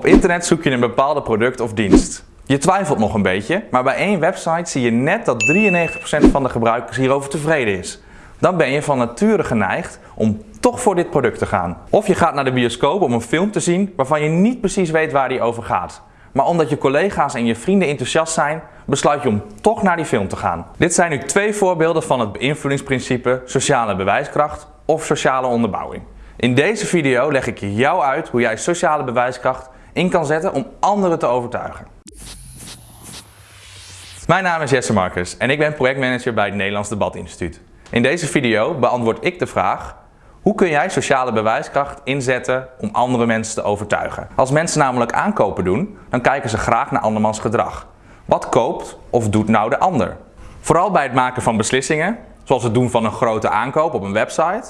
Op internet zoek je een bepaalde product of dienst. Je twijfelt nog een beetje, maar bij één website zie je net dat 93% van de gebruikers hierover tevreden is. Dan ben je van nature geneigd om toch voor dit product te gaan. Of je gaat naar de bioscoop om een film te zien waarvan je niet precies weet waar die over gaat. Maar omdat je collega's en je vrienden enthousiast zijn, besluit je om toch naar die film te gaan. Dit zijn nu twee voorbeelden van het beïnvloedingsprincipe sociale bewijskracht of sociale onderbouwing. In deze video leg ik jou uit hoe jij sociale bewijskracht in kan zetten om anderen te overtuigen. Mijn naam is Jesse Marcus en ik ben projectmanager bij het Nederlands Debatinstituut. In deze video beantwoord ik de vraag hoe kun jij sociale bewijskracht inzetten om andere mensen te overtuigen? Als mensen namelijk aankopen doen, dan kijken ze graag naar andermans gedrag. Wat koopt of doet nou de ander? Vooral bij het maken van beslissingen, zoals het doen van een grote aankoop op een website,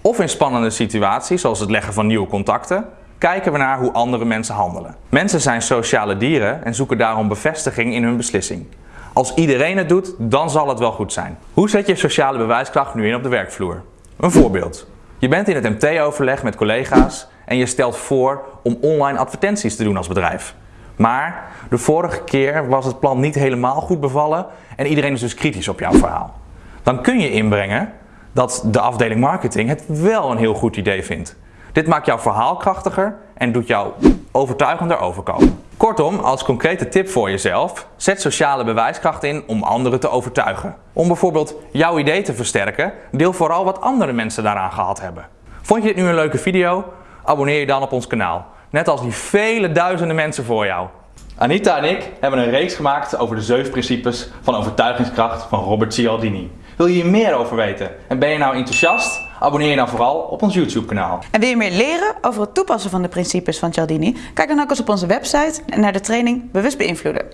of in spannende situaties, zoals het leggen van nieuwe contacten, kijken we naar hoe andere mensen handelen. Mensen zijn sociale dieren en zoeken daarom bevestiging in hun beslissing. Als iedereen het doet, dan zal het wel goed zijn. Hoe zet je sociale bewijskracht nu in op de werkvloer? Een voorbeeld. Je bent in het MT-overleg met collega's en je stelt voor om online advertenties te doen als bedrijf. Maar de vorige keer was het plan niet helemaal goed bevallen en iedereen is dus kritisch op jouw verhaal. Dan kun je inbrengen dat de afdeling marketing het wel een heel goed idee vindt. Dit maakt jouw verhaal krachtiger en doet jou overtuigender overkomen. Kortom, als concrete tip voor jezelf, zet sociale bewijskracht in om anderen te overtuigen. Om bijvoorbeeld jouw idee te versterken, deel vooral wat andere mensen daaraan gehad hebben. Vond je dit nu een leuke video? Abonneer je dan op ons kanaal. Net als die vele duizenden mensen voor jou. Anita en ik hebben een reeks gemaakt over de zeven principes van overtuigingskracht van Robert Cialdini. Wil je hier meer over weten en ben je nou enthousiast? Abonneer je dan vooral op ons YouTube kanaal. En wil je meer leren over het toepassen van de principes van Cialdini? Kijk dan ook eens op onze website en naar de training Bewust Beïnvloeden.